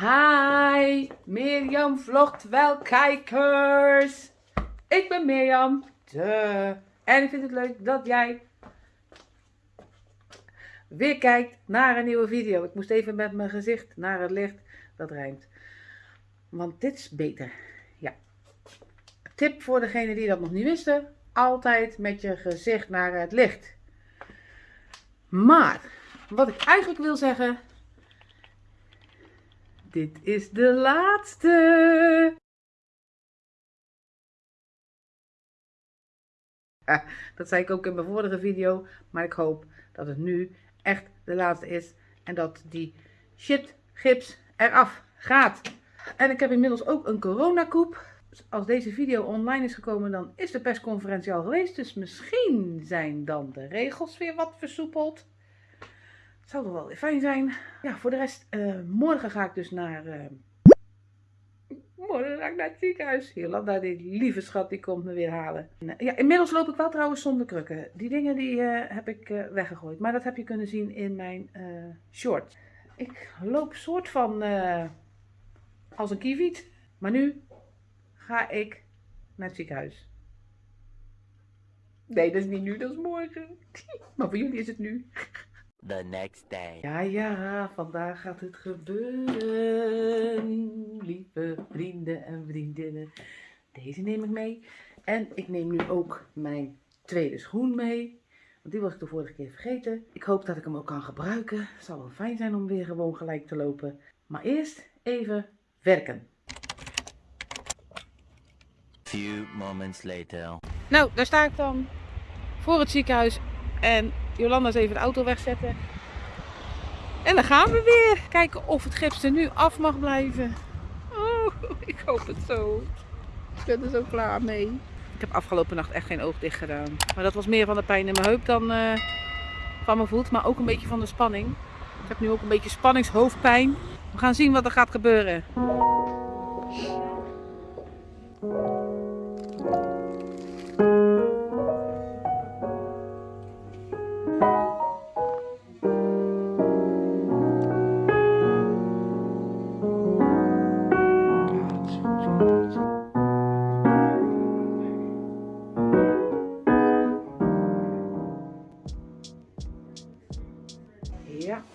Hi, Mirjam vlogt wel kijkers. Ik ben Mirjam. Duh. En ik vind het leuk dat jij weer kijkt naar een nieuwe video. Ik moest even met mijn gezicht naar het licht. Dat rijmt. Want dit is beter. Ja. Tip voor degene die dat nog niet wisten. Altijd met je gezicht naar het licht. Maar, wat ik eigenlijk wil zeggen. Dit is de laatste. Dat zei ik ook in mijn vorige video. Maar ik hoop dat het nu echt de laatste is. En dat die shit gips eraf gaat. En ik heb inmiddels ook een coronakoep. Als deze video online is gekomen, dan is de persconferentie al geweest. Dus misschien zijn dan de regels weer wat versoepeld. Zou toch wel weer fijn zijn. Ja, voor de rest, uh, morgen ga ik dus naar... Uh, morgen ga ik naar het ziekenhuis. Jolanda, die lieve schat, die komt me weer halen. Ja, inmiddels loop ik wel trouwens zonder krukken. Die dingen die heb ik weggegooid. Maar dat heb je kunnen zien in mijn short. Ik loop soort van als een kieviet. Maar nu ga ik naar het ziekenhuis. Nee, dat is niet nu, dat is morgen. Maar voor jullie is het nu. The next day. Ja, ja, vandaag gaat het gebeuren. Lieve vrienden en vriendinnen. Deze neem ik mee. En ik neem nu ook mijn tweede schoen mee. Want die was ik de vorige keer vergeten. Ik hoop dat ik hem ook kan gebruiken. Het zal wel fijn zijn om weer gewoon gelijk te lopen. Maar eerst even werken. Few moments later. Nou, daar sta ik dan voor het ziekenhuis en Jolanda is even de auto wegzetten. En dan gaan we weer kijken of het gips er nu af mag blijven. Oh, ik hoop het zo. Ik ben er zo klaar mee. Ik heb afgelopen nacht echt geen oog dicht gedaan. Maar dat was meer van de pijn in mijn heup dan uh, van mijn voet. Maar ook een beetje van de spanning. Ik heb nu ook een beetje spanningshoofdpijn. We gaan zien wat er gaat gebeuren.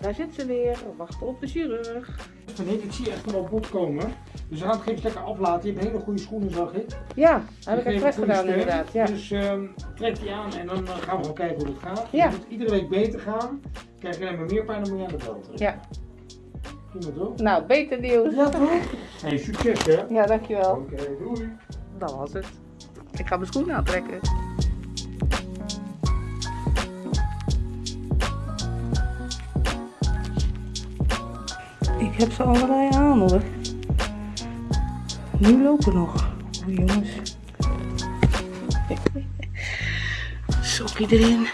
Daar zit ze weer. We wachten op de chirurg. Nee, ik zie echt wel bot komen. Dus we gaan het geen lekker aflaten. Je hebt hele goede schoenen, zag ik. Ja, heb ik expres gedaan inderdaad. Ja. Dus um, trek die aan en dan gaan we gewoon kijken hoe het gaat. Ja. Het moet iedere week beter gaan. Krijg je alleen meer pijn, dan moet je aan de bel Ja. Prima toch? Nou, beter nieuws. Ja toch? Hey, succes hè? Ja, dankjewel. Oké, okay, doei. Dat was het. Ik ga mijn schoenen aantrekken. Ik heb ze allebei aan hoor. Nu lopen nog. Oh jongens. Sokkie erin.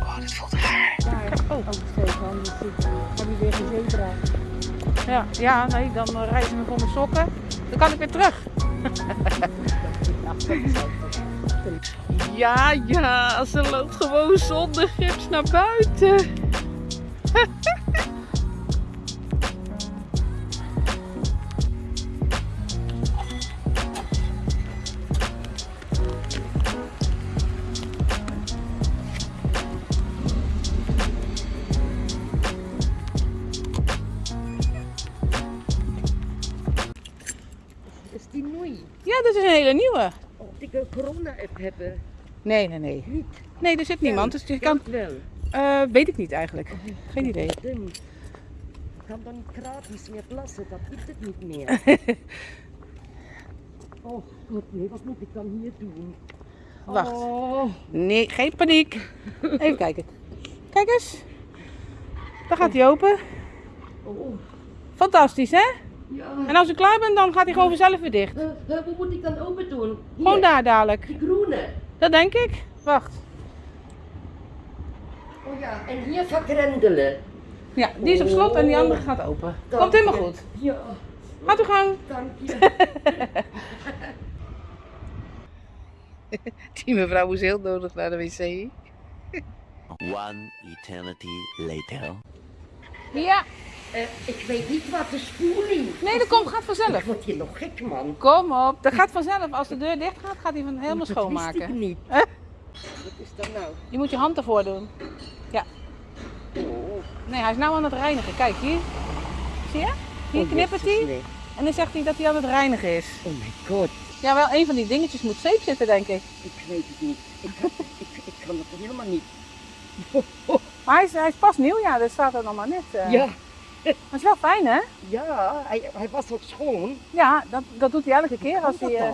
Oh, dit voelt raar. Oh. Heb je weer? Ja, ja, nee, dan uh, reizen we voor mijn sokken. Dan kan ik weer terug. Ja, ja, ze loopt gewoon zonder gips naar buiten. Ja, dat is een hele nieuwe. Of ik een corona-app hebben? Nee, nee, nee. Niet. Nee, er zit niemand. Dus je kan... wel. Eh, weet ik niet eigenlijk. Geen idee. Ik kan dan niet gratis meer plassen, dat gibt het niet meer. oh, god, nee, wat moet ik dan hier doen? Wacht. Oh, Nee, geen paniek. Even kijken. Kijk eens. Dan gaat hij open. oh, Fantastisch, hè? Ja. En als u klaar bent, dan gaat hij gewoon vanzelf weer dicht. Eh, eh, hoe moet ik dan open doen? Hier, Gewoon daar dadelijk. Die groene. Dat denk ik. Wacht. Oh ja, en hier vergrendelen. Ja, die is op slot en die andere gaat open. Komt helemaal goed. Ja, Gaat uw gang. dank je. Die mevrouw moest heel nodig naar de wc. One eternity later. Ja, Eh, ik weet niet wat de spoeling. nee, dat komt, gaat Ik vanzelf. word hier nog gek, man. Kom op, dat gaat vanzelf. Als de deur dicht gaat, gaat hij van helemaal Dat schoonmaken. niet. Hè? Wat is dat nou? Je moet je hand ervoor doen. Ja. Oh, Nee, hij is nou aan het reinigen. Kijk, hier. Zie je? Hier oh, knippert hij. En dan zegt hij dat hij aan het reinigen is. Oh my god, Ja, wel een van die dingetjes moet zeep zitten, denk ik. ik weet het niet. Ik, ik, ik kan het helemaal niet. Maar hij is, hij is pas nieuw, ja, dat staat er nog maar net. eh. Ja, Maar het is wel fijn, hè? ja, hij, hij was ook schoon. Ja, dat, dat doet hij elke keer als hij... eh,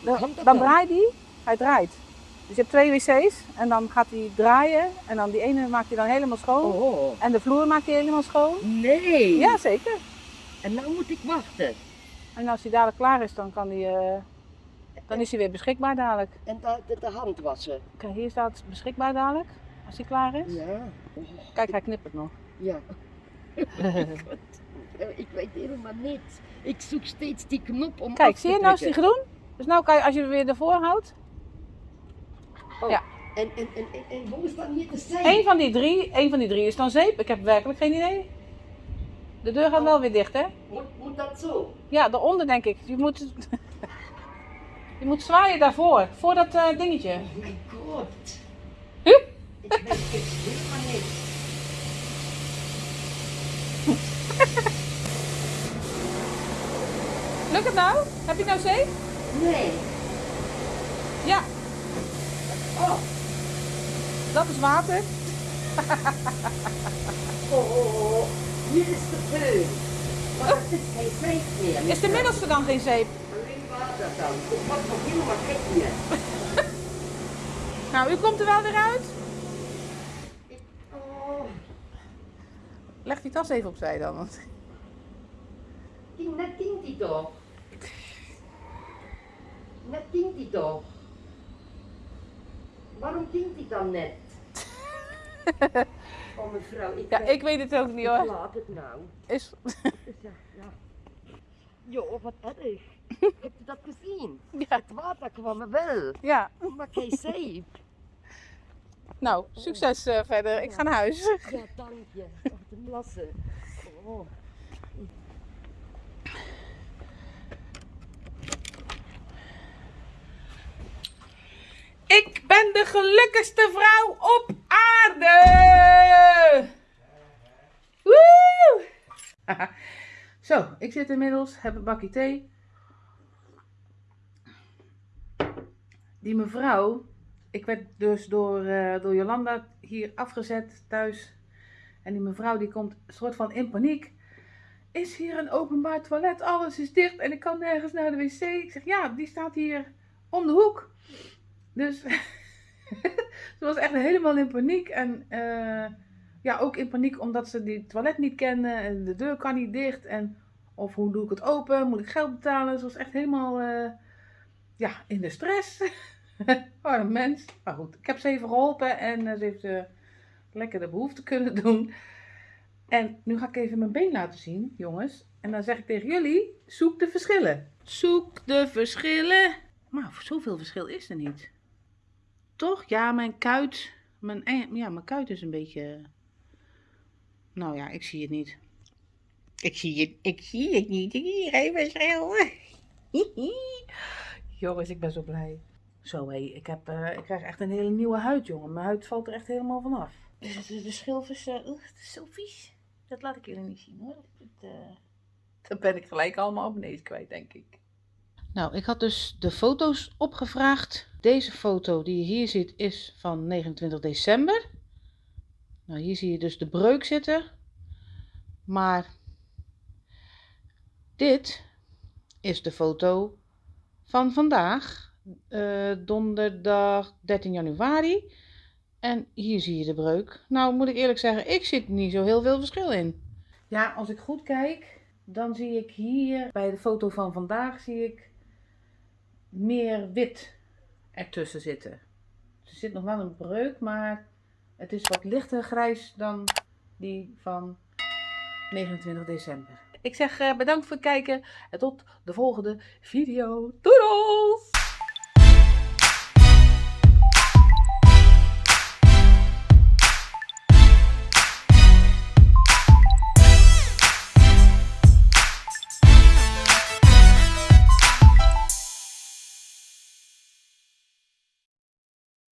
dan? dan, draait hij. Hij draait. Dus je hebt twee wc's en dan gaat hij draaien. En dan die ene maakt hij dan helemaal schoon. Oh, En de vloer maakt hij helemaal schoon. nee. Ja, zeker. En nou moet ik wachten. En als hij dadelijk klaar is, dan, kan hij, eh, dan is hij weer beschikbaar dadelijk. En de, de, de hand wassen. Kijk, hier staat beschikbaar dadelijk. Als hij klaar is. Ja. Kijk, hij knippert nog. ja. Ik weet helemaal niets. Ik zoek steeds die knop om Kijk, zie je, nou is die groen. Dus nou kan je, als je hem weer ervoor houdt. Oh, ja. En, en, en, en, hoe is dat hier te zijn? Eén van die drie, één van die drie is dan zeep. Ik heb werkelijk geen idee. De deur gaat wel weer dicht, hè? Moet, moet dat zo? Ja, daaronder denk ik. Je moet, je moet zwaaien daarvoor, voor dat eh, dingetje. Oh my god. Hup. Ik weet echt helemaal niks. Lukt het nou? Heb je nou zeep? Nee. Ja, Oh, dat is water. oh, oh, oh. Hier is de föhn. Maar het is geen zeep meer. Is de middelste dan geen zeep? Alleen water dan. Ik word nog helemaal gek hier. Nou, u komt er wel weer uit. Oh, Leg die tas even opzij dan. Want... die, net dient die toch? Net dient die toch? Waarom dient die dan net? Oh mevrouw, ik, Ja, weet- ik weet het ook niet hoor. laat het nou. Is... Ja, ja. Jo, wat erg. Heb je dat gezien? Ja, Het water kwam er wel, ja. maar geen zeep. Nou, succes eh, verder. Ik ga naar huis. Ja, dank je. Wat een. Oh. Ik ben de gelukkigste vrouw op aarde! Woe! Zo, ik zit inmiddels, heb een bakje thee. Die mevrouw, ik werd dus door, eh, door Jolanda hier afgezet thuis. En die mevrouw die komt soort van in paniek. Is hier een openbaar toilet? Alles is dicht en ik kan nergens naar de wc. Ik zeg ja, die staat hier om de hoek. Dus ze was echt helemaal in paniek. En eh, ja, ook in paniek omdat ze die toilet niet kende. En de deur kan niet dicht. En of hoe doe ik het open? Moet ik geld betalen? Ze was echt helemaal eh, ja, in de stress. Arm mens. Maar goed, ik heb ze even geholpen. En eh, ze heeft lekker de behoefte kunnen doen. En nu ga ik even mijn been laten zien, jongens. En dan zeg ik tegen jullie, zoek de verschillen. Zoek de verschillen. Maar zoveel verschil is er niet. Toch? Ja, mijn kuit. Mijn, eh, ja, mijn kuit is een beetje. Nou ja, ik zie het niet. Ik zie het, ik zie het niet. Ik zie geen verschil. Jongens, ik ben zo blij. Zo hé, ik, heb, eh, ik krijg echt een hele nieuwe huid, jongen. Mijn huid valt er echt helemaal vanaf. Dus de, de schilfers, eh, oeh, het is zo vies. Dat laat ik jullie niet zien hoor. Dat, eh, dat ben ik gelijk allemaal op beneden kwijt, denk ik. Nou, ik had dus de foto's opgevraagd. Deze foto die je hier ziet is van 29 december. Nou, hier zie je dus de breuk zitten. Maar dit is de foto van vandaag, eh, donderdag 13 januari. En hier zie je de breuk. Nou, moet ik eerlijk zeggen, ik zit niet zo heel veel verschil in. Ja, als ik goed kijk, dan zie ik hier bij de foto van vandaag zie ik meer wit ertussen zitten. Er zit nog wel een breuk, maar het is wat lichter grijs dan die van 29 december. Ik zeg eh, bedankt voor het kijken en tot de volgende video. Doei!